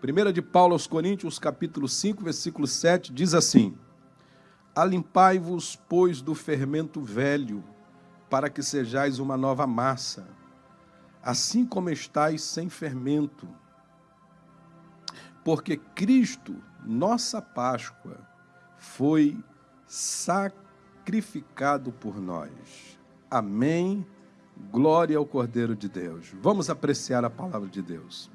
Primeira de Paulo aos Coríntios, capítulo 5, versículo 7, diz assim: Alimpai-vos, pois, do fermento velho, para que sejais uma nova massa, assim como estáis sem fermento. Porque Cristo, nossa Páscoa, foi sacrificado por nós. Amém. Glória ao Cordeiro de Deus. Vamos apreciar a palavra de Deus.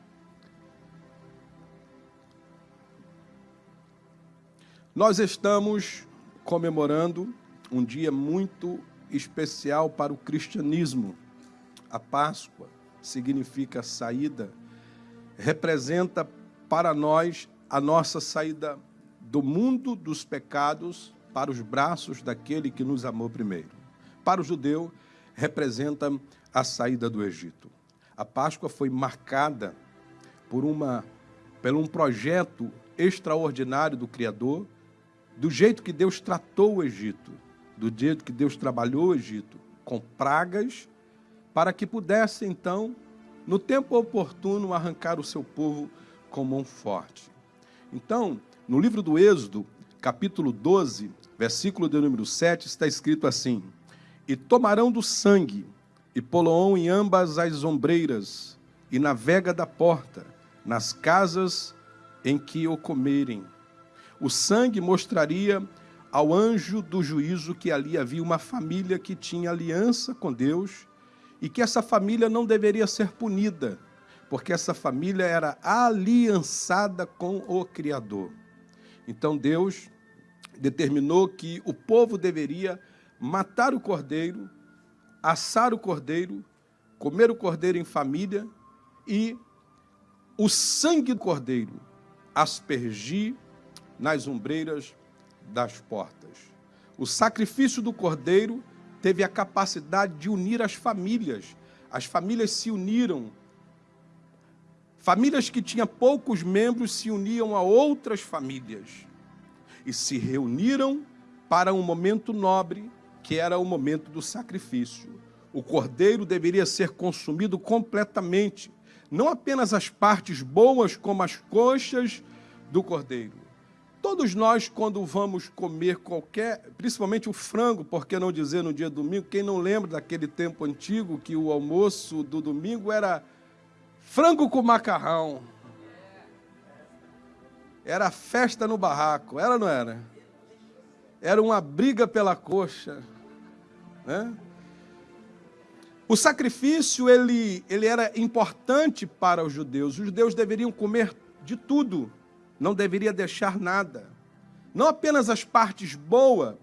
Nós estamos comemorando um dia muito especial para o cristianismo. A Páscoa significa saída, representa para nós a nossa saída do mundo dos pecados para os braços daquele que nos amou primeiro. Para o judeu, representa a saída do Egito. A Páscoa foi marcada por uma por um projeto extraordinário do Criador do jeito que Deus tratou o Egito, do jeito que Deus trabalhou o Egito, com pragas, para que pudesse, então, no tempo oportuno, arrancar o seu povo com mão forte. Então, no livro do Êxodo, capítulo 12, versículo de número 7, está escrito assim: E tomarão do sangue, e poloão em ambas as ombreiras, e na vega da porta, nas casas em que o comerem o sangue mostraria ao anjo do juízo que ali havia uma família que tinha aliança com Deus e que essa família não deveria ser punida, porque essa família era aliançada com o Criador. Então Deus determinou que o povo deveria matar o cordeiro, assar o cordeiro, comer o cordeiro em família e o sangue do cordeiro aspergir nas ombreiras das portas. O sacrifício do cordeiro teve a capacidade de unir as famílias. As famílias se uniram. Famílias que tinham poucos membros se uniam a outras famílias e se reuniram para um momento nobre, que era o momento do sacrifício. O cordeiro deveria ser consumido completamente, não apenas as partes boas, como as coxas do cordeiro. Todos nós, quando vamos comer qualquer, principalmente o frango, por que não dizer no dia domingo, quem não lembra daquele tempo antigo que o almoço do domingo era frango com macarrão. Era festa no barraco, era ou não era? Era uma briga pela coxa. Né? O sacrifício ele, ele era importante para os judeus. Os judeus deveriam comer de tudo não deveria deixar nada. Não apenas as partes boas.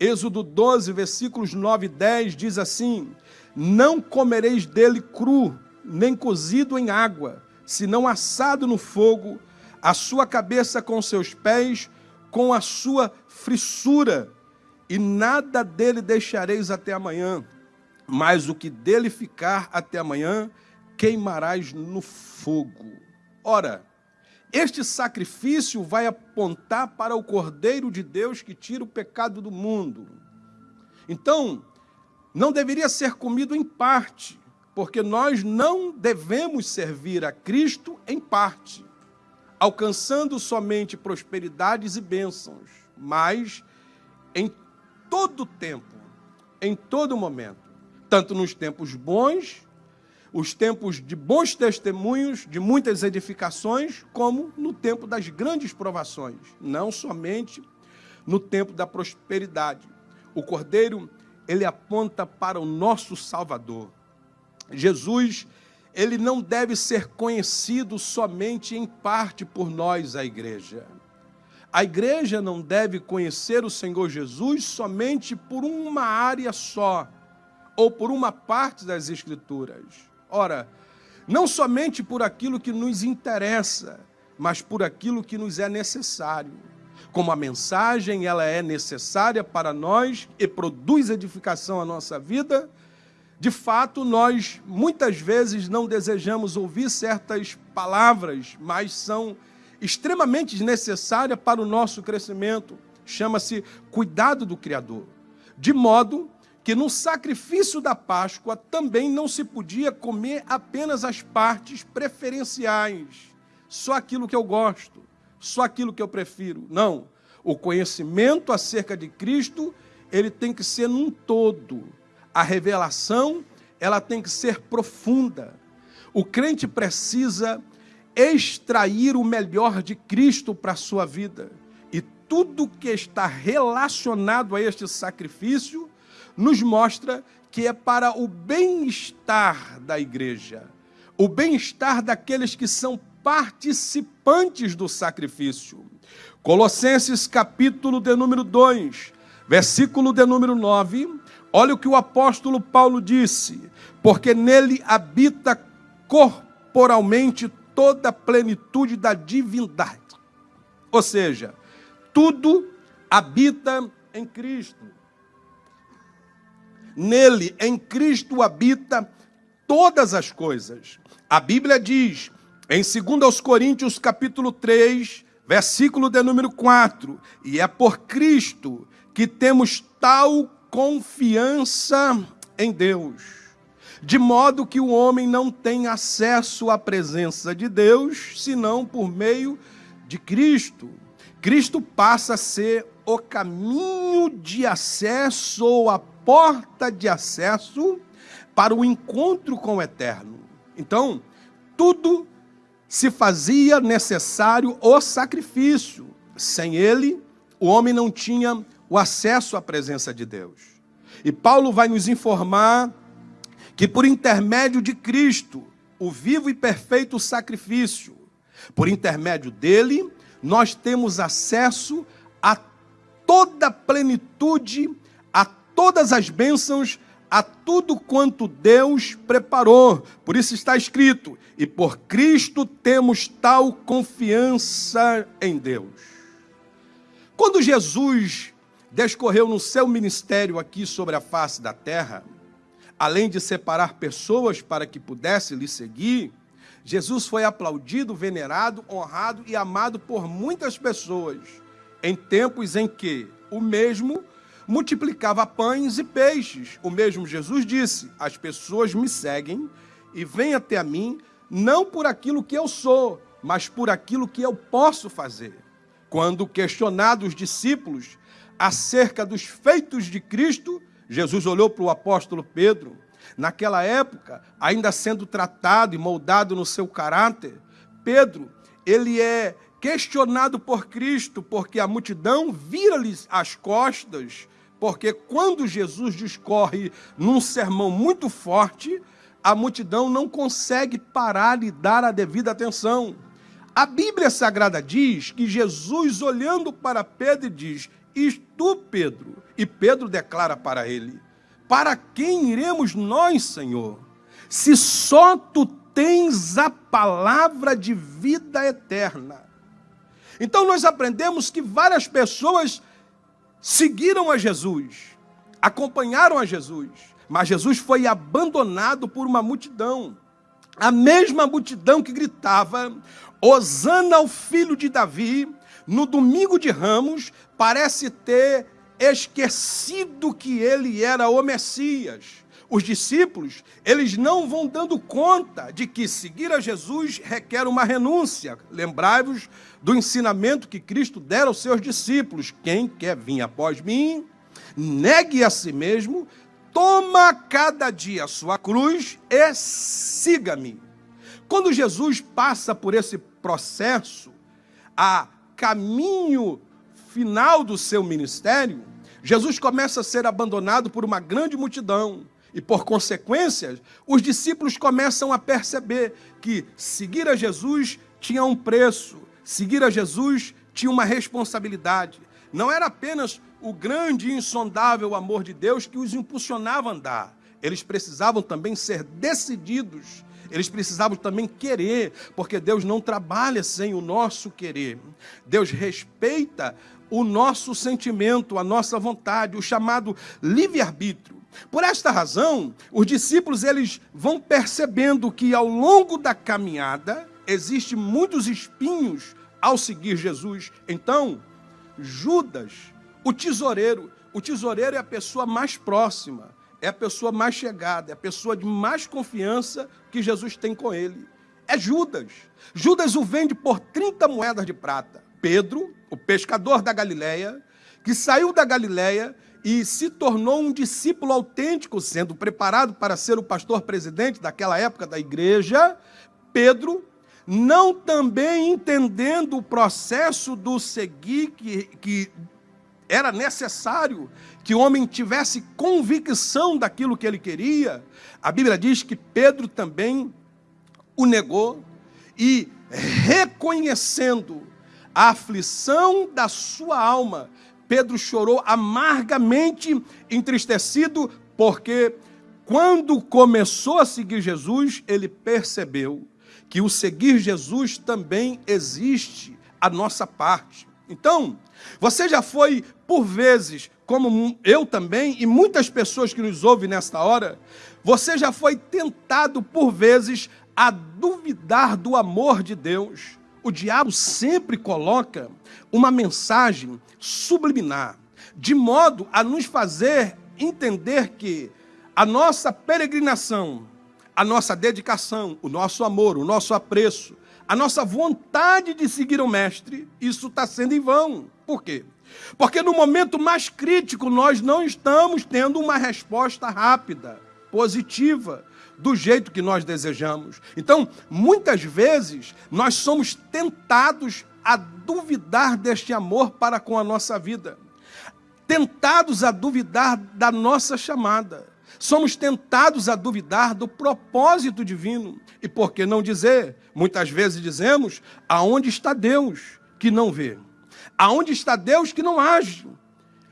Êxodo 12, versículos 9 e 10 diz assim: Não comereis dele cru, nem cozido em água, senão assado no fogo, a sua cabeça com seus pés, com a sua frissura, e nada dele deixareis até amanhã, mas o que dele ficar até amanhã, queimarás no fogo. Ora, este sacrifício vai apontar para o Cordeiro de Deus que tira o pecado do mundo. Então, não deveria ser comido em parte, porque nós não devemos servir a Cristo em parte, alcançando somente prosperidades e bênçãos, mas em todo tempo, em todo momento, tanto nos tempos bons os tempos de bons testemunhos, de muitas edificações, como no tempo das grandes provações, não somente no tempo da prosperidade. O Cordeiro, ele aponta para o nosso Salvador. Jesus, ele não deve ser conhecido somente em parte por nós, a igreja. A igreja não deve conhecer o Senhor Jesus somente por uma área só, ou por uma parte das Escrituras. Ora, não somente por aquilo que nos interessa, mas por aquilo que nos é necessário. Como a mensagem ela é necessária para nós e produz edificação à nossa vida, de fato, nós muitas vezes não desejamos ouvir certas palavras, mas são extremamente necessárias para o nosso crescimento. Chama-se cuidado do Criador. De modo que no sacrifício da Páscoa também não se podia comer apenas as partes preferenciais, só aquilo que eu gosto, só aquilo que eu prefiro. Não. O conhecimento acerca de Cristo, ele tem que ser num todo. A revelação, ela tem que ser profunda. O crente precisa extrair o melhor de Cristo para a sua vida. E tudo que está relacionado a este sacrifício nos mostra que é para o bem-estar da igreja, o bem-estar daqueles que são participantes do sacrifício. Colossenses capítulo de número 2, versículo de número 9, olha o que o apóstolo Paulo disse: porque nele habita corporalmente toda a plenitude da divindade. Ou seja, tudo habita em Cristo. Nele, em Cristo, habita todas as coisas. A Bíblia diz, em 2 Coríntios, capítulo 3, versículo de número 4, e é por Cristo que temos tal confiança em Deus de modo que o homem não tem acesso à presença de Deus senão por meio de Cristo. Cristo passa a ser o caminho de acesso a porta de acesso para o encontro com o eterno. Então, tudo se fazia necessário o sacrifício. Sem ele, o homem não tinha o acesso à presença de Deus. E Paulo vai nos informar que por intermédio de Cristo, o vivo e perfeito sacrifício, por intermédio dele, nós temos acesso a toda a plenitude, todas as bênçãos, a tudo quanto Deus preparou. Por isso está escrito: e por Cristo temos tal confiança em Deus. Quando Jesus descorreu no seu ministério aqui sobre a face da terra, além de separar pessoas para que pudessem lhe seguir, Jesus foi aplaudido, venerado, honrado e amado por muitas pessoas, em tempos em que o mesmo multiplicava pães e peixes. O mesmo Jesus disse: As pessoas me seguem e vêm até a mim, não por aquilo que eu sou, mas por aquilo que eu posso fazer. Quando questionados os discípulos acerca dos feitos de Cristo, Jesus olhou para o apóstolo Pedro, naquela época, ainda sendo tratado e moldado no seu caráter. Pedro, ele é questionado por Cristo, porque a multidão vira-lhes as costas, porque quando Jesus discorre num sermão muito forte, a multidão não consegue parar e dar a devida atenção. A Bíblia Sagrada diz que Jesus, olhando para Pedro, diz: E tu, Pedro, e Pedro declara para ele: Para quem iremos nós, Senhor? Se só tu tens a palavra de vida eterna. Então nós aprendemos que várias pessoas seguiram a Jesus, acompanharam a Jesus, mas Jesus foi abandonado por uma multidão. A mesma multidão que gritava: Hosana ao filho de Davi, no domingo de Ramos, parece ter esquecido que ele era o Messias. Os discípulos, eles não vão dando conta de que seguir a Jesus requer uma renúncia. Lembrai-vos do ensinamento que Cristo dera aos seus discípulos: quem quer vir após mim, negue a si mesmo, toma cada dia a sua cruz e siga-me. Quando Jesus passa por esse processo, a caminho final do seu ministério, Jesus começa a ser abandonado por uma grande multidão. E por consequência, os discípulos começam a perceber que seguir a Jesus tinha um preço, seguir a Jesus tinha uma responsabilidade. Não era apenas o grande e insondável amor de Deus que os impulsionava a andar. Eles precisavam também ser decididos eles precisavam também querer, porque Deus não trabalha sem o nosso querer. Deus respeita o nosso sentimento, a nossa vontade, o chamado livre-arbítrio. Por esta razão, os discípulos eles vão percebendo que ao longo da caminhada existem muitos espinhos ao seguir Jesus. Então, Judas, o tesoureiro, o tesoureiro é a pessoa mais próxima, é a pessoa mais chegada, é a pessoa de mais confiança que Jesus tem com ele. É Judas. Judas o vende por 30 moedas de prata. Pedro, o pescador da Galileia, que saiu da Galileia e se tornou um discípulo autêntico, sendo preparado para ser o pastor presidente daquela época da igreja, Pedro, não também entendendo o processo do seguir que, que era necessário que o homem tivesse convicção daquilo que ele queria, a Bíblia diz que Pedro também o negou e reconhecendo a aflição da sua alma, Pedro chorou amargamente, entristecido, porque quando começou a seguir Jesus, ele percebeu que o seguir Jesus também existe a nossa parte. Então, você já foi, por vezes, como eu também, e muitas pessoas que nos ouvem nesta hora, você já foi tentado, por vezes, a duvidar do amor de Deus. O diabo sempre coloca uma mensagem subliminar, de modo a nos fazer entender que a nossa peregrinação, a nossa dedicação, o nosso amor, o nosso apreço, a nossa vontade de seguir o Mestre, isso está sendo em vão. Por quê? Porque no momento mais crítico nós não estamos tendo uma resposta rápida, positiva, do jeito que nós desejamos. Então, muitas vezes, nós somos tentados a duvidar deste amor para com a nossa vida, tentados a duvidar da nossa chamada, somos tentados a duvidar do propósito divino. E por que não dizer? Muitas vezes dizemos: aonde está Deus que não vê? Aonde está Deus que não age?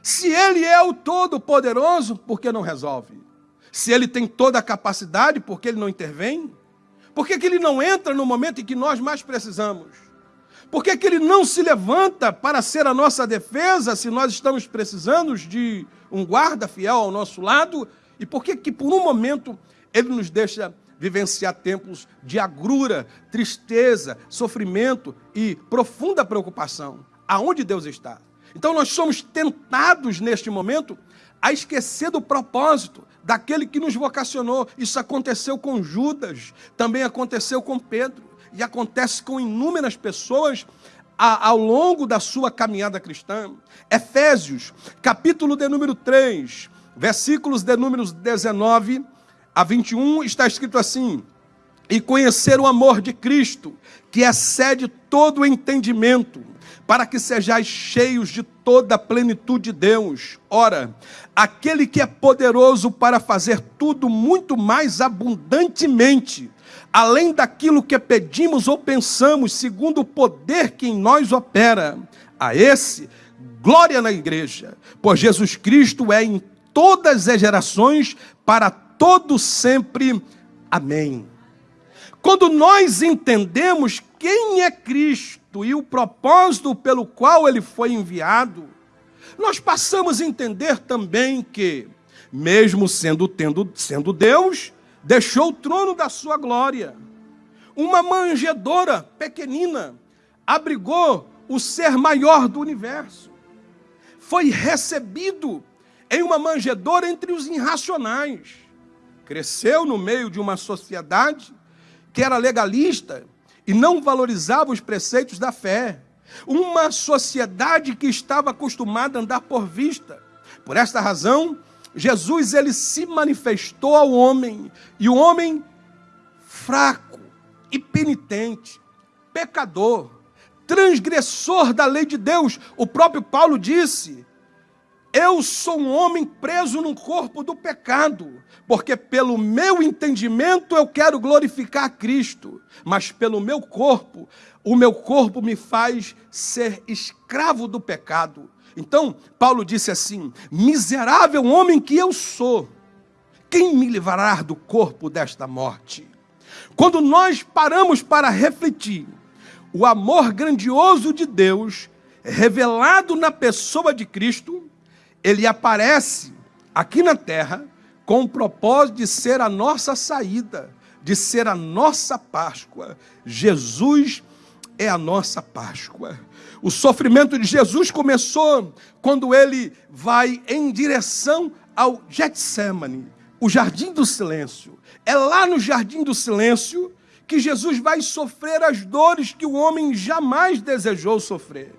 Se Ele é o Todo-Poderoso, por que não resolve? Se Ele tem toda a capacidade, por que Ele não intervém? Por que, que Ele não entra no momento em que nós mais precisamos? Por que, que Ele não se levanta para ser a nossa defesa se nós estamos precisando de um guarda fiel ao nosso lado? E por que, que por um momento, Ele nos deixa vivenciar tempos de agrura, tristeza, sofrimento e profunda preocupação? Aonde Deus está? Então nós somos tentados neste momento a esquecer do propósito daquele que nos vocacionou. Isso aconteceu com Judas, também aconteceu com Pedro, e acontece com inúmeras pessoas ao longo da sua caminhada cristã. Efésios, capítulo de número 3, versículos de números 19 a 21, está escrito assim: E conhecer o amor de Cristo, que excede todo o entendimento, para que sejais cheios de toda a plenitude de Deus. Ora, aquele que é poderoso para fazer tudo muito mais abundantemente, além daquilo que pedimos ou pensamos, segundo o poder que em nós opera, a esse, glória na igreja, pois Jesus Cristo é em todas as gerações, para todo sempre. Amém. Quando nós entendemos quem é Cristo e o propósito pelo qual ele foi enviado, nós passamos a entender também que, mesmo sendo, tendo, sendo Deus, deixou o trono da sua glória. Uma manjedora pequenina abrigou o ser maior do universo. Foi recebido em uma manjedora entre os irracionais. Cresceu no meio de uma sociedade que era legalista e não valorizava os preceitos da fé. Uma sociedade que estava acostumada a andar por vista. Por esta razão, Jesus ele se manifestou ao homem, e o homem fraco e penitente, pecador, transgressor da lei de Deus. O próprio Paulo disse: eu sou um homem preso no corpo do pecado, porque pelo meu entendimento eu quero glorificar Cristo, mas pelo meu corpo, o meu corpo me faz ser escravo do pecado. Então, Paulo disse assim: Miserável homem que eu sou, quem me livrará do corpo desta morte? Quando nós paramos para refletir, o amor grandioso de Deus, revelado na pessoa de Cristo, ele aparece aqui na terra com o propósito de ser a nossa saída, de ser a nossa Páscoa. Jesus é a nossa Páscoa. O sofrimento de Jesus começou quando ele vai em direção ao Getsemane, o jardim do silêncio. É lá no jardim do silêncio que Jesus vai sofrer as dores que o homem jamais desejou sofrer,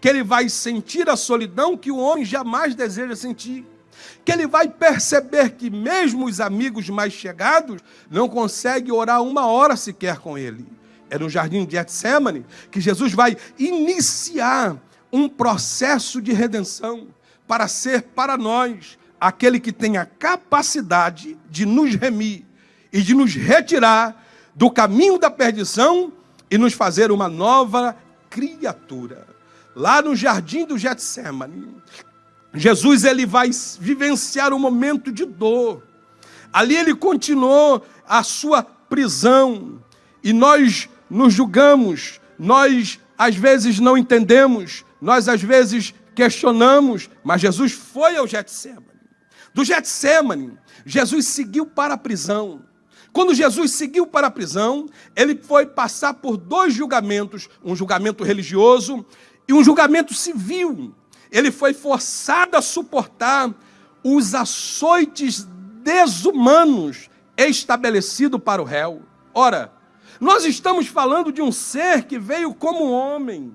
que ele vai sentir a solidão que o homem jamais deseja sentir, que ele vai perceber que mesmo os amigos mais chegados não conseguem orar uma hora sequer com ele. É no jardim de Getsemane que Jesus vai iniciar um processo de redenção para ser para nós aquele que tem a capacidade de nos remir e de nos retirar do caminho da perdição e nos fazer uma nova criatura. Lá no jardim do Getsemane, Jesus ele vai vivenciar um momento de dor. Ali ele continuou a sua prisão e nós nos julgamos, nós às vezes não entendemos, nós às vezes questionamos, mas Jesus foi ao Getsemane. Do Getsemane, Jesus seguiu para a prisão. Quando Jesus seguiu para a prisão, ele foi passar por dois julgamentos, um julgamento religioso e um julgamento civil. Ele foi forçado a suportar os açoites desumanos estabelecidos para o réu. Ora, nós estamos falando de um ser que veio como homem,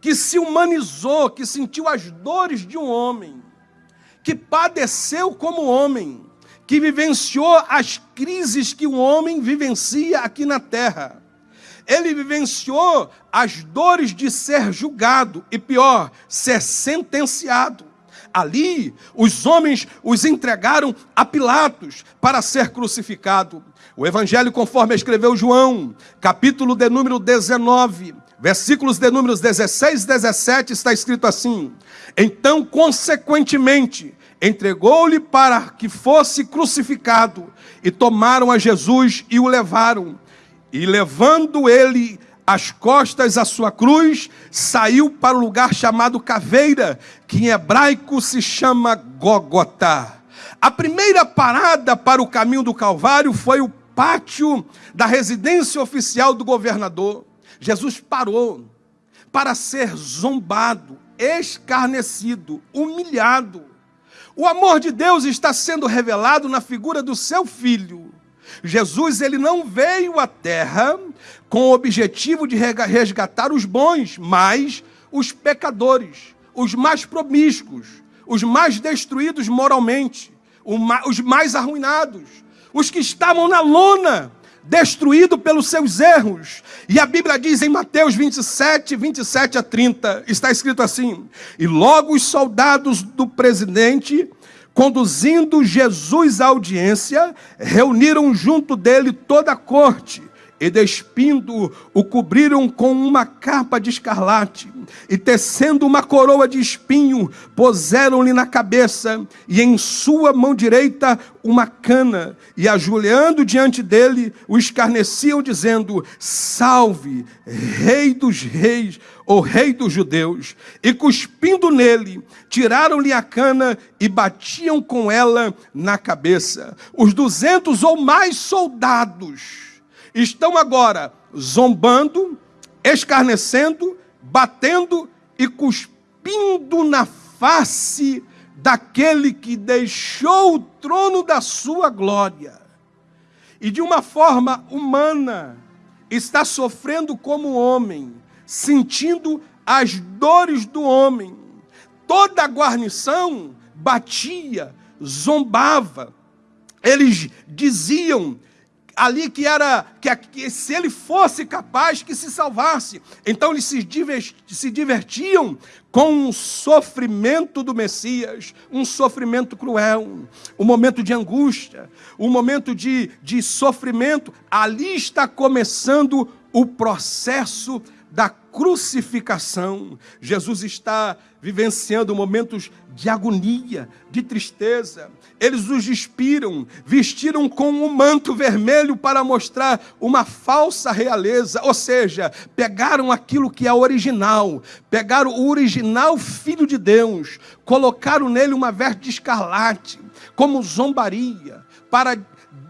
que se humanizou, que sentiu as dores de um homem, que padeceu como homem, que vivenciou as crises que o homem vivencia aqui na terra. Ele vivenciou as dores de ser julgado e, pior, ser sentenciado. Ali, os homens os entregaram a Pilatos para ser crucificado. O Evangelho, conforme escreveu João, capítulo de número 19, versículos de números 16 e 17, está escrito assim: Então, consequentemente, entregou-lhe para que fosse crucificado, e tomaram a Jesus e o levaram. E levando ele as costas à sua cruz, saiu para o lugar chamado Caveira, que em hebraico se chama Gogotá. A primeira parada para o caminho do Calvário foi o pátio da residência oficial do governador. Jesus parou para ser zombado, escarnecido, humilhado. O amor de Deus está sendo revelado na figura do seu filho. Jesus ele não veio à terra com o objetivo de resgatar os bons, mas os pecadores, os mais promíscuos, os mais destruídos moralmente, os mais arruinados, os que estavam na lona, destruído pelos seus erros. E a Bíblia diz em Mateus 27, 27 a 30, está escrito assim: E logo os soldados do presidente Conduzindo Jesus à audiência, reuniram junto dele toda a corte e despindo o cobriram com uma capa de escarlate e tecendo uma coroa de espinho puseram-lhe na cabeça e em sua mão direita uma cana e ajoelhando diante dele o escarneciam dizendo salve rei dos reis o rei dos judeus, e cuspindo nele, tiraram-lhe a cana e batiam com ela na cabeça. Os duzentos ou mais soldados estão agora zombando, escarnecendo, batendo e cuspindo na face daquele que deixou o trono da sua glória e de uma forma humana está sofrendo como homem sentindo as dores do homem. Toda a guarnição batia, zombava. Eles diziam ali que era que, que, se ele fosse capaz que se salvasse. Então eles se, se divertiam com o sofrimento do Messias, um sofrimento cruel, um momento de angústia, um momento de, de sofrimento. Ali está começando o processo da crucificação. Jesus está vivenciando momentos de agonia, de tristeza. Eles os despiram, vestiram com um manto vermelho para mostrar uma falsa realeza, ou seja, pegaram aquilo que é original, pegaram o original Filho de Deus, colocaram nele uma veste de escarlate, como zombaria, para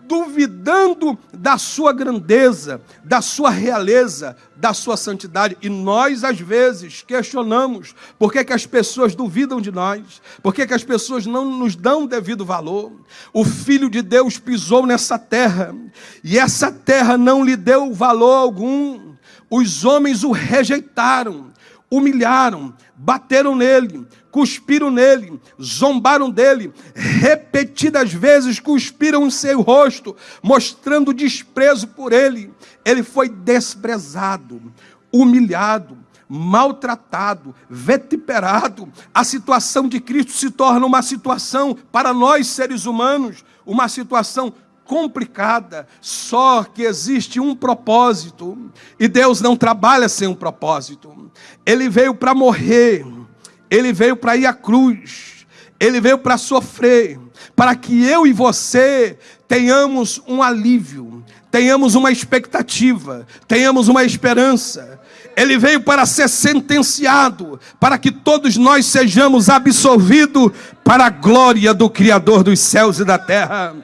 duvidando da sua grandeza, da sua realeza, da sua santidade. E nós, às vezes, questionamos por que, que as pessoas duvidam de nós, por que, que as pessoas não nos dão devido valor. O Filho de Deus pisou nessa terra, e essa terra não lhe deu valor algum. Os homens o rejeitaram, humilharam, bateram nele, cuspiram nele, zombaram dele, repetidas vezes cuspiram em seu rosto, mostrando desprezo por ele. Ele foi desprezado, humilhado, maltratado, vetiperado. A situação de Cristo se torna uma situação, para nós seres humanos, uma situação complicada, só que existe um propósito, e Deus não trabalha sem um propósito. Ele veio para morrer, ele veio para ir à cruz, ele veio para sofrer, para que eu e você tenhamos um alívio, tenhamos uma expectativa, tenhamos uma esperança. Ele veio para ser sentenciado, para que todos nós sejamos absolvidos para a glória do Criador dos céus e da terra.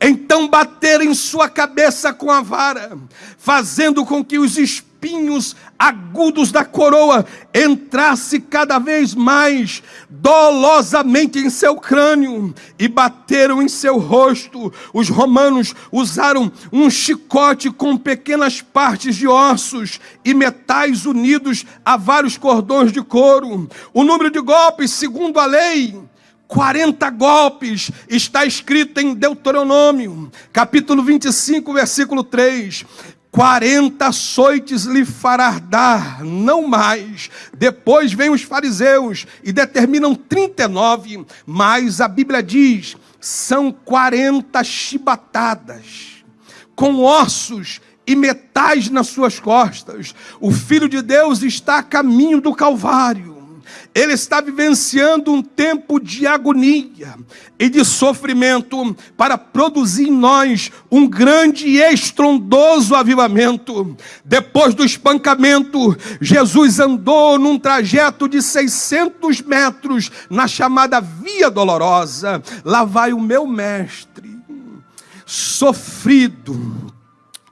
Então bateram em sua cabeça com a vara, fazendo com que os espíritos espinhos agudos da coroa entrasse cada vez mais dolosamente em seu crânio e bateram em seu rosto. Os romanos usaram um chicote com pequenas partes de ossos e metais unidos a vários cordões de couro. O número de golpes, segundo a lei, 40 golpes, está escrito em Deuteronômio, capítulo 25, versículo 3. 40 açoites lhe fará dar, não mais. Depois vem os fariseus e determinam 39, mas a Bíblia diz: são 40 chibatadas, com ossos e metais nas suas costas. O Filho de Deus está a caminho do Calvário ele está vivenciando um tempo de agonia e de sofrimento para produzir em nós um grande e estrondoso avivamento. Depois do espancamento, Jesus andou num trajeto de 600 metros na chamada Via Dolorosa. Lá vai o meu mestre, sofrido,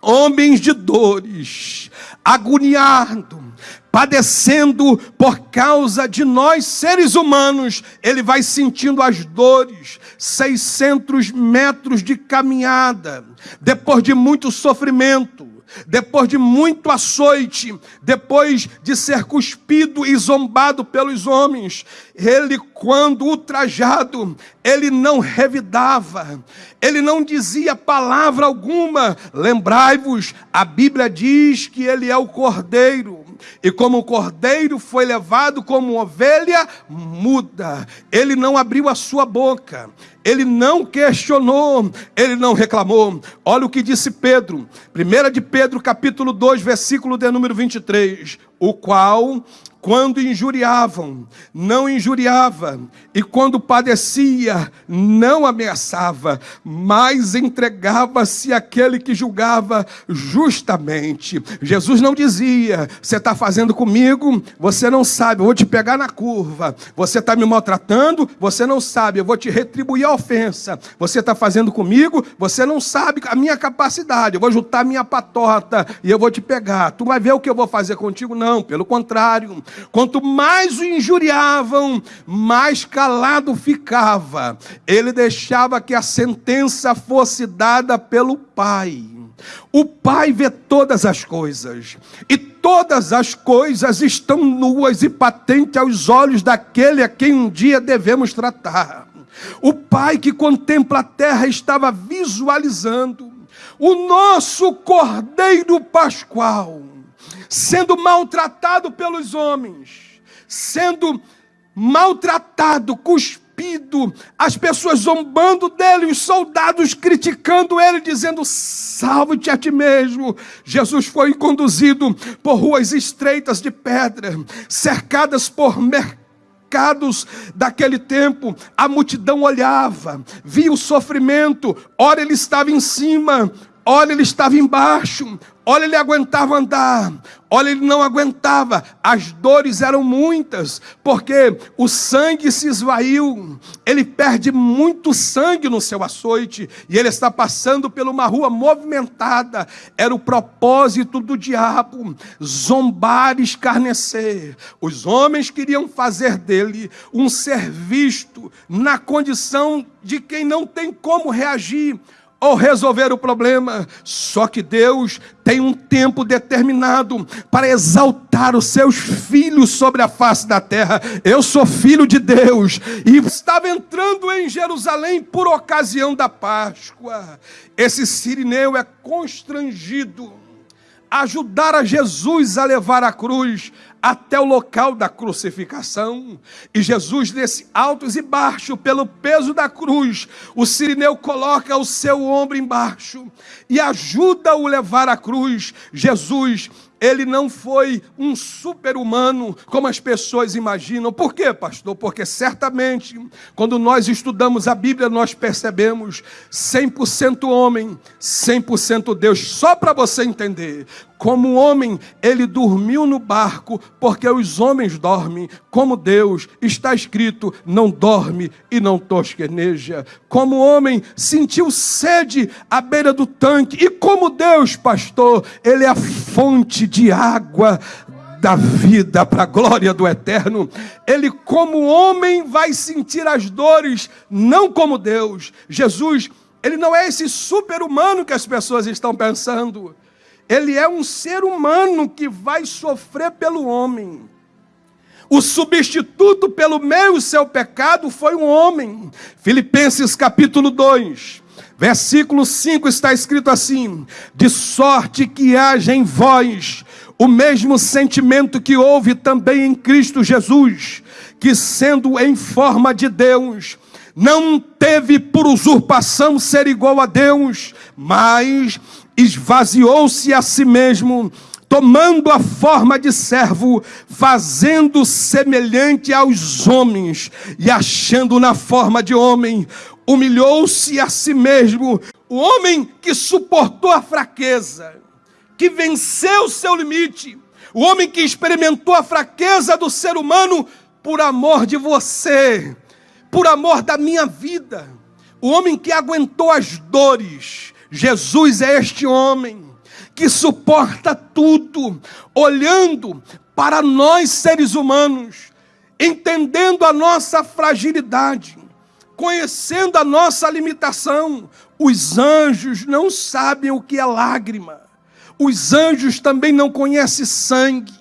homens de dores, agoniado, padecendo por causa de nós seres humanos, ele vai sentindo as dores, 600 metros de caminhada, depois de muito sofrimento, depois de muito açoite, depois de ser cuspido e zombado pelos homens, ele, quando ultrajado, ele não revidava, ele não dizia palavra alguma. Lembrai-vos, a Bíblia diz que ele é o cordeiro e como o cordeiro foi levado como ovelha muda, ele não abriu a sua boca, ele não questionou, ele não reclamou. Olha o que disse Pedro, 1 de Pedro, capítulo 2, versículo de número 23, o qual quando injuriavam, não injuriava, e quando padecia, não ameaçava, mas entregava-se àquele que julgava justamente. Jesus não dizia: Você está fazendo comigo, você não sabe, eu vou te pegar na curva. Você está me maltratando, você não sabe, eu vou te retribuir a ofensa. Você está fazendo comigo, você não sabe a minha capacidade, eu vou juntar minha patota e eu vou te pegar. Tu vai ver o que eu vou fazer contigo? Não, pelo contrário. Quanto mais o injuriavam, mais calado ficava. Ele deixava que a sentença fosse dada pelo Pai. O Pai vê todas as coisas, e todas as coisas estão nuas e patentes aos olhos daquele a quem um dia devemos tratar. O Pai que contempla a terra estava visualizando o nosso Cordeiro Pascual sendo maltratado pelos homens, sendo maltratado, cuspido, as pessoas zombando dele, os soldados criticando ele, dizendo: Salve-te a ti mesmo. Jesus foi conduzido por ruas estreitas de pedra, cercadas por mercados daquele tempo, a multidão olhava, via o sofrimento, ora ele estava em cima, Olha, ele estava embaixo. Olha, ele aguentava andar. Olha, ele não aguentava. As dores eram muitas, porque o sangue se esvaiu. Ele perde muito sangue no seu açoite. E ele está passando por uma rua movimentada. Era o propósito do diabo: zombar, escarnecer. Os homens queriam fazer dele um ser visto na condição de quem não tem como reagir ou resolver o problema. Só que Deus tem um tempo determinado para exaltar os seus filhos sobre a face da terra. Eu sou filho de Deus e estava entrando em Jerusalém por ocasião da Páscoa. Esse sirineu é constrangido ajudar a Jesus a levar a cruz até o local da crucificação. E Jesus desce altos e baixos pelo peso da cruz. O sirineu coloca o seu ombro embaixo e ajuda-o a levar a cruz. Jesus ele não foi um super-humano como as pessoas imaginam. Por quê, pastor? Porque certamente, quando nós estudamos a Bíblia, nós percebemos 100% homem, 100% Deus. Só para você entender, como homem, ele dormiu no barco, porque os homens dormem. Como Deus, está escrito: não dorme e não tosqueneja. Como homem, sentiu sede à beira do tanque. E como Deus, pastor, ele é a fonte de água da vida para a glória do eterno. Ele, como homem, vai sentir as dores, não como Deus. Jesus, ele não é esse super-humano que as pessoas estão pensando. Ele é um ser humano que vai sofrer pelo homem. O substituto pelo meu seu pecado foi um homem. Filipenses capítulo 2, versículo 5 está escrito assim: De sorte que haja em vós o mesmo sentimento que houve também em Cristo Jesus, que sendo em forma de Deus, não teve por usurpação ser igual a Deus, mas esvaziou-se a si mesmo, tomando a forma de servo, fazendo semelhante aos homens, e achando na forma de homem, humilhou-se a si mesmo, o homem que suportou a fraqueza que venceu seu limite, o homem que experimentou a fraqueza do ser humano por amor de você, por amor da minha vida, o homem que aguentou as dores. Jesus é este homem que suporta tudo, olhando para nós seres humanos, entendendo a nossa fragilidade, conhecendo a nossa limitação. Os anjos não sabem o que é lágrima. Os anjos também não conhecem sangue.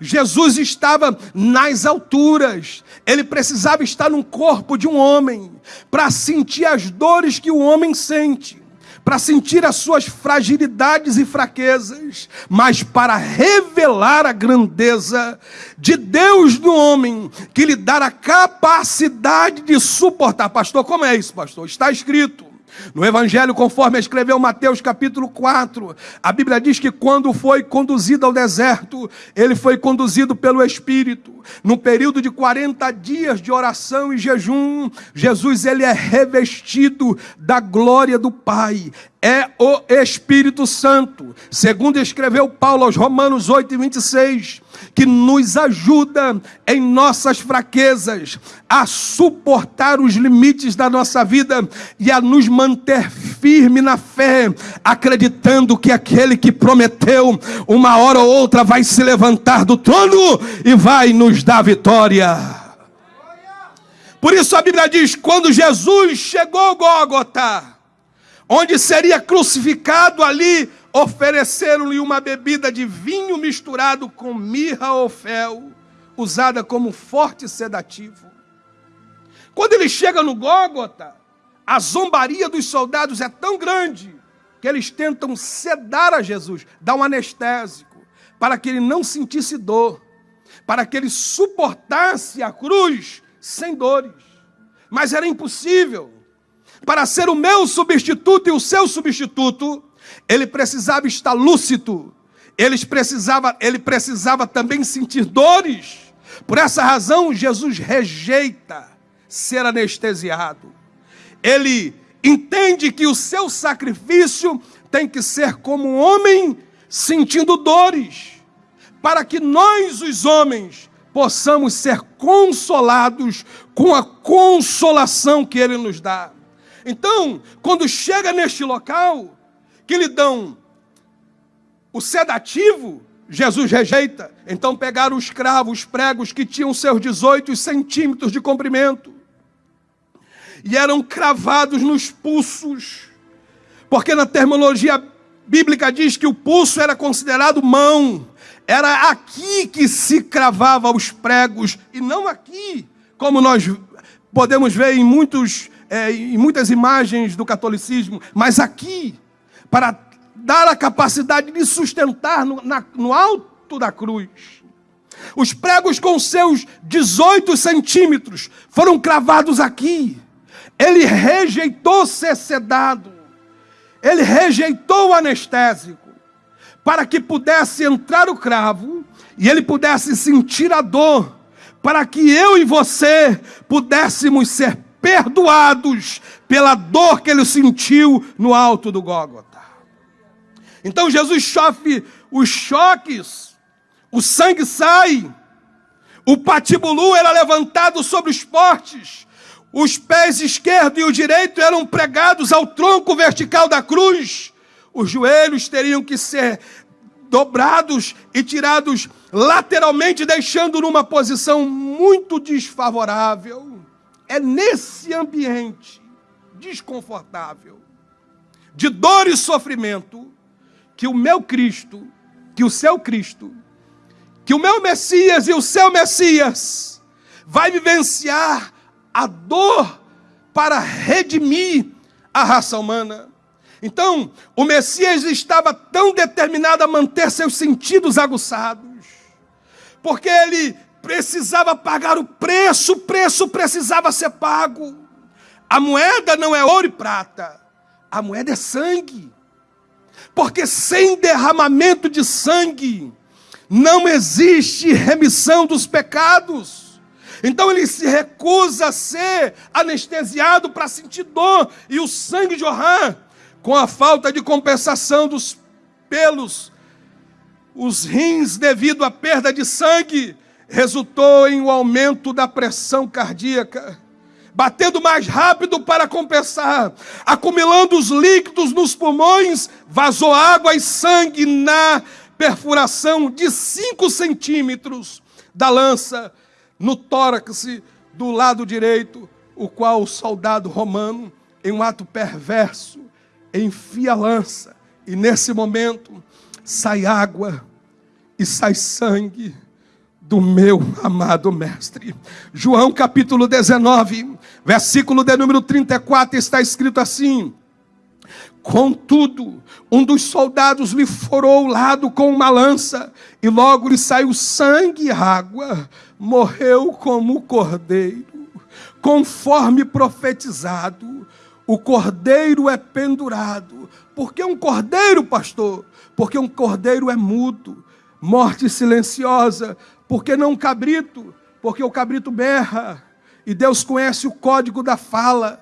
Jesus estava nas alturas, ele precisava estar no corpo de um homem para sentir as dores que o homem sente, para sentir as suas fragilidades e fraquezas, mas para revelar a grandeza de Deus no homem, que lhe dá a capacidade de suportar. Pastor, como é isso, pastor? Está escrito no Evangelho, conforme escreveu Mateus capítulo 4, a Bíblia diz que quando foi conduzido ao deserto, ele foi conduzido pelo Espírito. No período de 40 dias de oração e jejum, Jesus ele é revestido da glória do Pai é o Espírito Santo, segundo escreveu Paulo aos Romanos 8 e 26, que nos ajuda em nossas fraquezas a suportar os limites da nossa vida e a nos manter firme na fé, acreditando que aquele que prometeu, uma hora ou outra vai se levantar do trono e vai nos dar vitória. Por isso a Bíblia diz: quando Jesus chegou a Gólgota, onde seria crucificado ali, ofereceram-lhe uma bebida de vinho misturado com mirra ou fel, usada como forte sedativo. Quando ele chega no Gólgota, a zombaria dos soldados é tão grande que eles tentam sedar a Jesus, dar um anestésico, para que ele não sentisse dor, para que ele suportasse a cruz sem dores. Mas era impossível para ser o meu substituto e o seu substituto, ele precisava estar lúcido, ele precisava, ele precisava também sentir dores. Por essa razão, Jesus rejeita ser anestesiado. Ele entende que o seu sacrifício tem que ser como um homem sentindo dores, para que nós, os homens, possamos ser consolados com a consolação que Ele nos dá. Então, quando chega neste local, que lhe dão o sedativo, Jesus rejeita. Então pegaram os cravos, os pregos que tinham seus 18 centímetros de comprimento e eram cravados nos pulsos, porque na terminologia bíblica diz que o pulso era considerado mão, era aqui que se cravava os pregos e não aqui, como nós podemos ver em, muitos, é, em muitas imagens do catolicismo, mas aqui, para dar a capacidade de sustentar no, na, no alto da cruz. Os pregos com seus 18 centímetros foram cravados aqui. Ele rejeitou ser sedado. Ele rejeitou o anestésico. Para que pudesse entrar o cravo e ele pudesse sentir a dor. Para que eu e você pudéssemos ser perdoados pela dor que ele sentiu no alto do Gólgota. Então Jesus sofre os choques, o sangue sai, o patibulu era levantado sobre os portes, os pés esquerdo e o direito eram pregados ao tronco vertical da cruz, os joelhos teriam que ser dobrados e tirados lateralmente, deixando numa posição muito desfavorável. É nesse ambiente desconfortável, de dor e sofrimento, que o meu Cristo, que o seu Cristo, que o meu Messias e o seu Messias vai vivenciar a dor para redimir a raça humana. Então, o Messias estava tão determinado a manter seus sentidos aguçados, porque ele precisava pagar o preço, o preço precisava ser pago. A moeda não é ouro e prata, a moeda é sangue porque sem derramamento de sangue não existe remissão dos pecados. Então ele se recusa a ser anestesiado para sentir dor e o sangue jorrar, com a falta de compensação dos pelos, os rins devido à perda de sangue, resultou em um aumento da pressão cardíaca batendo mais rápido para compensar, acumulando os líquidos nos pulmões, vazou água e sangue na perfuração de 5 centímetros da lança no tórax do lado direito, o qual o soldado romano, em um ato perverso, enfia a lança, e nesse momento sai água e sai sangue do meu amado Mestre. João capítulo 19, versículo de número 34, está escrito assim: Contudo, um dos soldados lhe furou o lado com uma lança, e logo lhe saiu sangue e água, morreu como cordeiro, conforme profetizado. O cordeiro é pendurado. Por que um cordeiro, pastor? Porque um cordeiro é mudo, morte silenciosa, porque não um cabrito? Porque o cabrito berra. E Deus conhece o código da fala.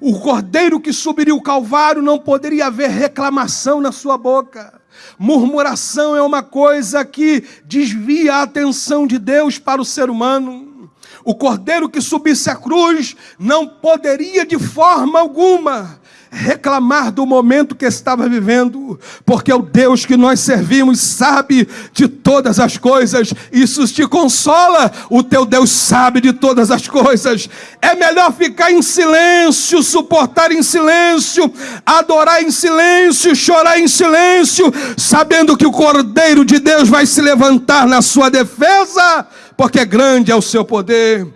O cordeiro que subiria o Calvário não poderia haver reclamação na sua boca. Murmuração é uma coisa que desvia a atenção de Deus para o ser humano. O cordeiro que subisse a cruz não poderia de forma alguma reclamar do momento que estava vivendo, porque o Deus que nós servimos sabe de todas as coisas, isso te consola, o teu Deus sabe de todas as coisas. É melhor ficar em silêncio, suportar em silêncio, adorar em silêncio, chorar em silêncio, sabendo que o Cordeiro de Deus vai se levantar na sua defesa, porque grande é o seu poder.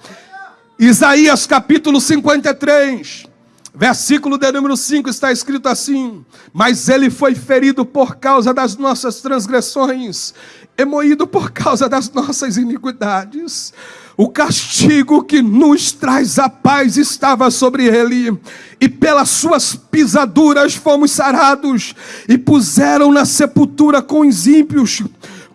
Isaías capítulo 53. Versículo de número 5 está escrito assim: Mas ele foi ferido por causa das nossas transgressões, e moído por causa das nossas iniquidades. O castigo que nos traz a paz estava sobre ele, e pelas suas pisaduras fomos sarados, e puseram na sepultura com os ímpios,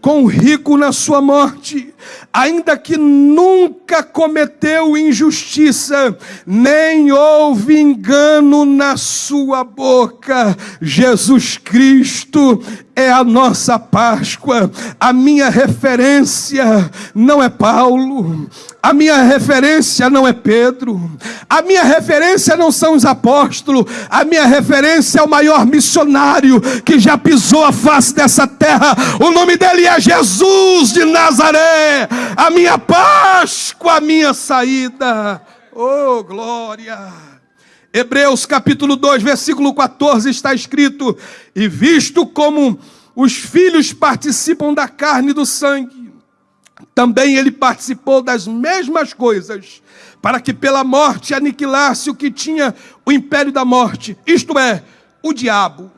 com o rico na sua morte, ainda que nunca cometeu injustiça, nem houve engano na sua boca. Jesus Cristo é a nossa Páscoa. A minha referência não é Paulo, a minha referência não é Pedro, a minha referência não são os apóstolos, a minha referência é o maior missionário que já pisou a face dessa terra. O nome dele é Jesus de Nazaré. A minha Páscoa, a minha saída. Oh, glória! Hebreus capítulo 2, versículo 14 está escrito: E visto como os filhos participam da carne e do sangue, também ele participou das mesmas coisas, para que pela morte aniquilasse o que tinha o império da morte, isto é, o diabo.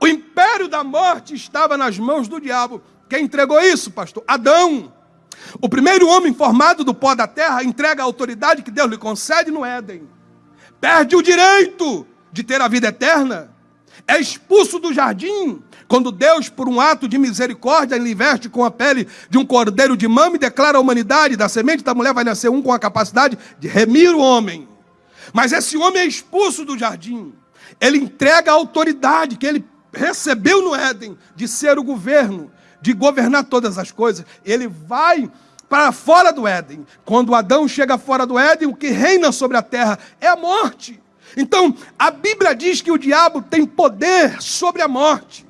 O império da morte estava nas mãos do diabo. Quem entregou isso, pastor? Adão. O primeiro homem formado do pó da terra entrega a autoridade que Deus lhe concede no Éden perde o direito de ter a vida eterna, é expulso do jardim, quando Deus, por um ato de misericórdia, lhe veste com a pele de um cordeiro de mama e declara a humanidade, da semente da mulher vai nascer um com a capacidade de remir o homem. Mas esse homem é expulso do jardim. Ele entrega a autoridade que ele recebeu no Éden de ser o governo, de governar todas as coisas. Ele vai para fora do Éden. Quando Adão chega fora do Éden, o que reina sobre a terra é a morte. Então, a Bíblia diz que o diabo tem poder sobre a morte.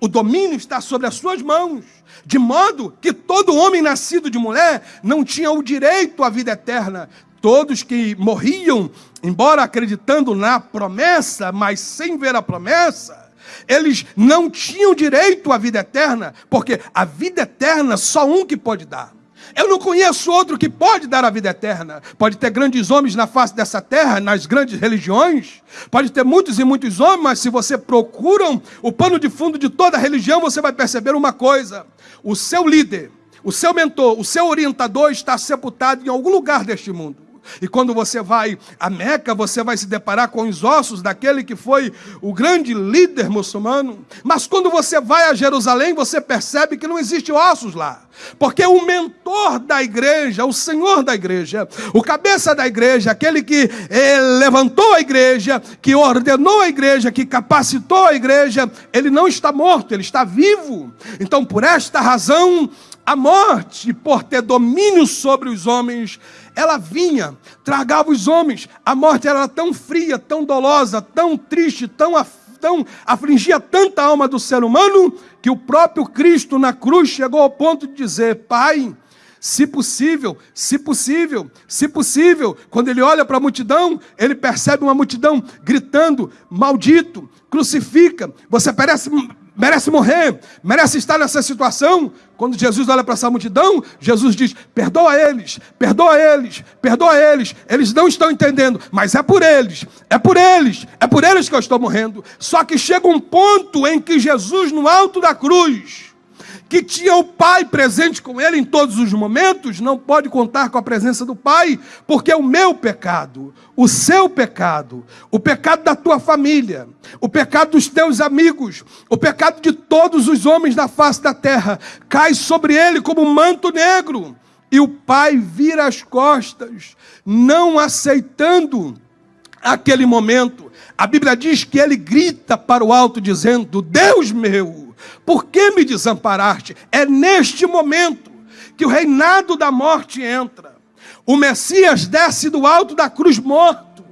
O domínio está sobre as suas mãos, de modo que todo homem nascido de mulher não tinha o direito à vida eterna. Todos que morriam, embora acreditando na promessa, mas sem ver a promessa, eles não tinham direito à vida eterna, porque a vida eterna só um que pode dar. Eu não conheço outro que pode dar a vida eterna. Pode ter grandes homens na face dessa terra, nas grandes religiões. Pode ter muitos e muitos homens, mas se você procura o pano de fundo de toda religião, você vai perceber uma coisa: o seu líder, o seu mentor, o seu orientador está sepultado em algum lugar deste mundo. E quando você vai a Meca, você vai se deparar com os ossos daquele que foi o grande líder muçulmano. Mas quando você vai a Jerusalém, você percebe que não existe ossos lá. Porque o mentor da igreja, o senhor da igreja, o cabeça da igreja, aquele que eh, levantou a igreja, que ordenou a igreja, que capacitou a igreja, ele não está morto, ele está vivo. Então, por esta razão, a morte, por ter domínio sobre os homens, ela vinha, tragava os homens. A morte era tão fria, tão dolosa, tão triste, tão, tão afligia tanta alma do ser humano, que o próprio Cristo na cruz chegou ao ponto de dizer: Pai, se possível, se possível, se possível. Quando ele olha para a multidão, ele percebe uma multidão gritando: Maldito, crucifica, você parece merece morrer, merece estar nessa situação. Quando Jesus olha para essa multidão, Jesus diz: perdoa eles, perdoa eles, perdoa eles. Eles não estão entendendo, mas é por eles, é por eles, é por eles que eu estou morrendo. Só que chega um ponto em que Jesus, no alto da cruz, que tinha o Pai presente com ele em todos os momentos, não pode contar com a presença do Pai, porque é o meu pecado, o seu pecado, o pecado da tua família, o pecado dos teus amigos, o pecado de todos os homens da face da terra, cai sobre ele como um manto negro. E o pai vira as costas, não aceitando aquele momento. A Bíblia diz que ele grita para o alto, dizendo: Deus meu por que me desamparaste? É neste momento que o reinado da morte entra. O Messias desce do alto da cruz morto,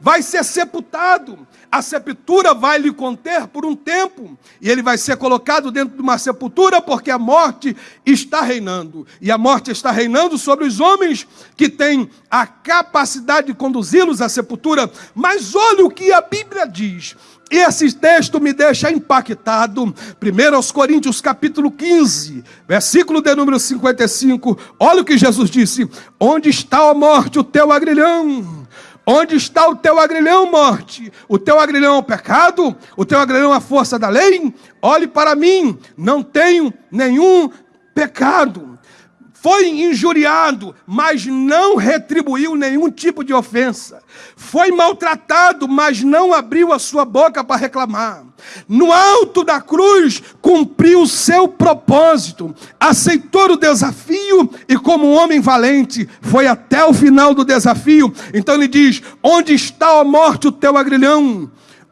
vai ser sepultado. A sepultura vai lhe conter por um tempo, e ele vai ser colocado dentro de uma sepultura, porque a morte está reinando. E a morte está reinando sobre os homens que têm a capacidade de conduzi-los à sepultura. Mas olha o que a Bíblia diz e esse texto me deixa impactado. 1 Coríntios capítulo 15, versículo de número 55. Olha o que Jesus disse: Onde está a morte, o teu agrilhão? Onde está o teu agrilhão, morte? O teu agrilhão é o pecado? O teu agrilhão é a força da lei? Olhe para mim, não tenho nenhum pecado. Foi injuriado, mas não retribuiu nenhum tipo de ofensa. Foi maltratado, mas não abriu a sua boca para reclamar. No alto da cruz, cumpriu o seu propósito, aceitou o desafio e, como um homem valente, foi até o final do desafio. Então ele diz: Onde está a morte, o teu agrilhão?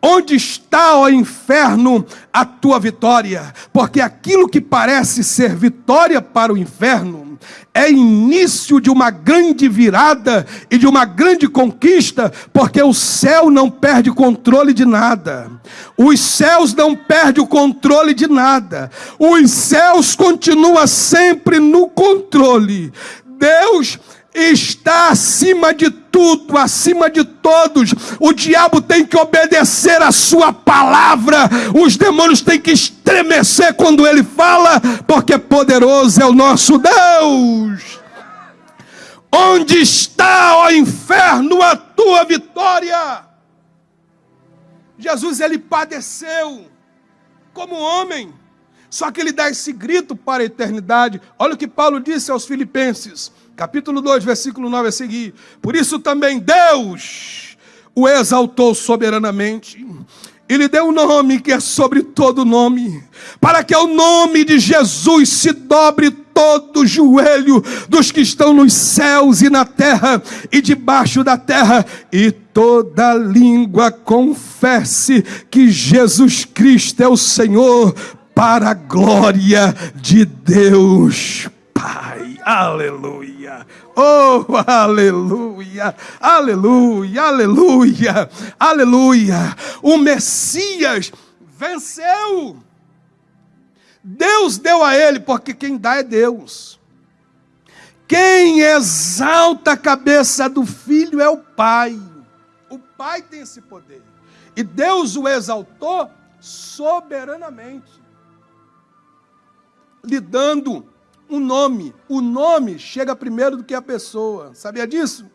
Onde está, ó inferno, a tua vitória? Porque aquilo que parece ser vitória para o inferno é início de uma grande virada e de uma grande conquista, porque o céu não perde controle de nada. Os céus não perdem o controle de nada. Os céus continuam sempre no controle. Deus está acima de tudo, acima de todos. O diabo tem que obedecer a sua palavra. Os demônios têm que estremecer quando ele fala, porque poderoso é o nosso Deus. Onde está, ó inferno, a tua vitória? Jesus ele padeceu como homem. Só que ele dá esse grito para a eternidade. Olha o que Paulo disse aos Filipenses capítulo 2, versículo 9 a seguir. Por isso também Deus o exaltou soberanamente e lhe deu um nome que é sobre todo nome, para que ao nome de Jesus se dobre todo joelho dos que estão nos céus e na terra e debaixo da terra, e toda língua confesse que Jesus Cristo é o Senhor, para a glória de Deus Pai. Aleluia. Oh, aleluia. Aleluia. Aleluia. Aleluia. O Messias venceu. Deus deu a ele, porque quem dá é Deus. Quem exalta a cabeça do filho é o Pai. O Pai tem esse poder. E Deus o exaltou soberanamente, lhe dando um nome. O nome chega primeiro do que a pessoa. Sabia disso?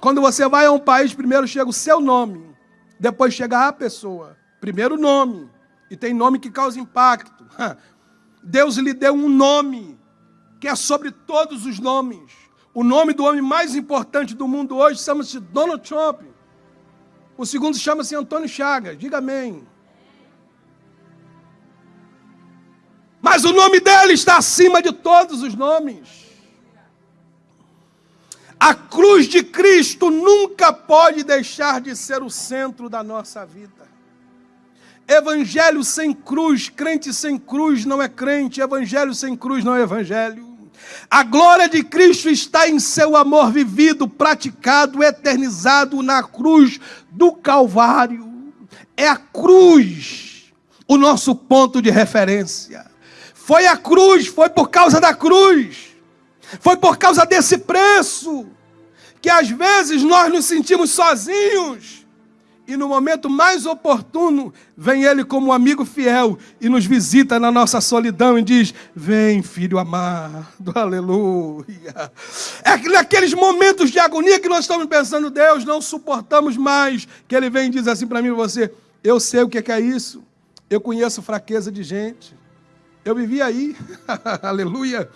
Quando você vai a um país, primeiro chega o seu nome, depois chega a pessoa. Primeiro o nome. E tem nome que causa impacto. Deus lhe deu um nome que é sobre todos os nomes. O nome do homem mais importante do mundo hoje chama-se Donald Trump. O segundo chama-se Antônio Chagas. Diga amém. Mas o nome dele está acima de todos os nomes. A cruz de Cristo nunca pode deixar de ser o centro da nossa vida. Evangelho sem cruz, crente sem cruz não é crente, evangelho sem cruz não é evangelho. A glória de Cristo está em seu amor vivido, praticado, eternizado na cruz do Calvário. É a cruz o nosso ponto de referência. Foi a cruz, foi por causa da cruz, foi por causa desse preço, que às vezes nós nos sentimos sozinhos, e no momento mais oportuno, vem Ele como um amigo fiel e nos visita na nossa solidão e diz: Vem, filho amado, aleluia. É naqueles momentos de agonia que nós estamos pensando, Deus, não suportamos mais, que Ele vem e diz assim para mim e você: Eu sei o que é isso, eu conheço fraqueza de gente. Eu vivi aí, aleluia.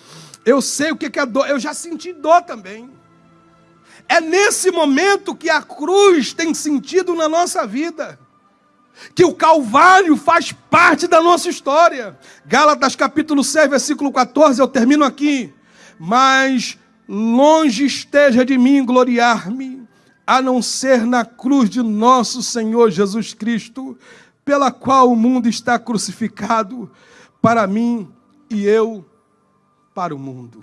Eu sei o que é dor, eu já senti dor também. É nesse momento que a cruz tem sentido na nossa vida, que o Calvário faz parte da nossa história. Gálatas capítulo 6, versículo 14, eu termino aqui. Mas longe esteja de mim gloriar-me, a não ser na cruz de nosso Senhor Jesus Cristo, pela qual o mundo está crucificado para mim e eu para o mundo.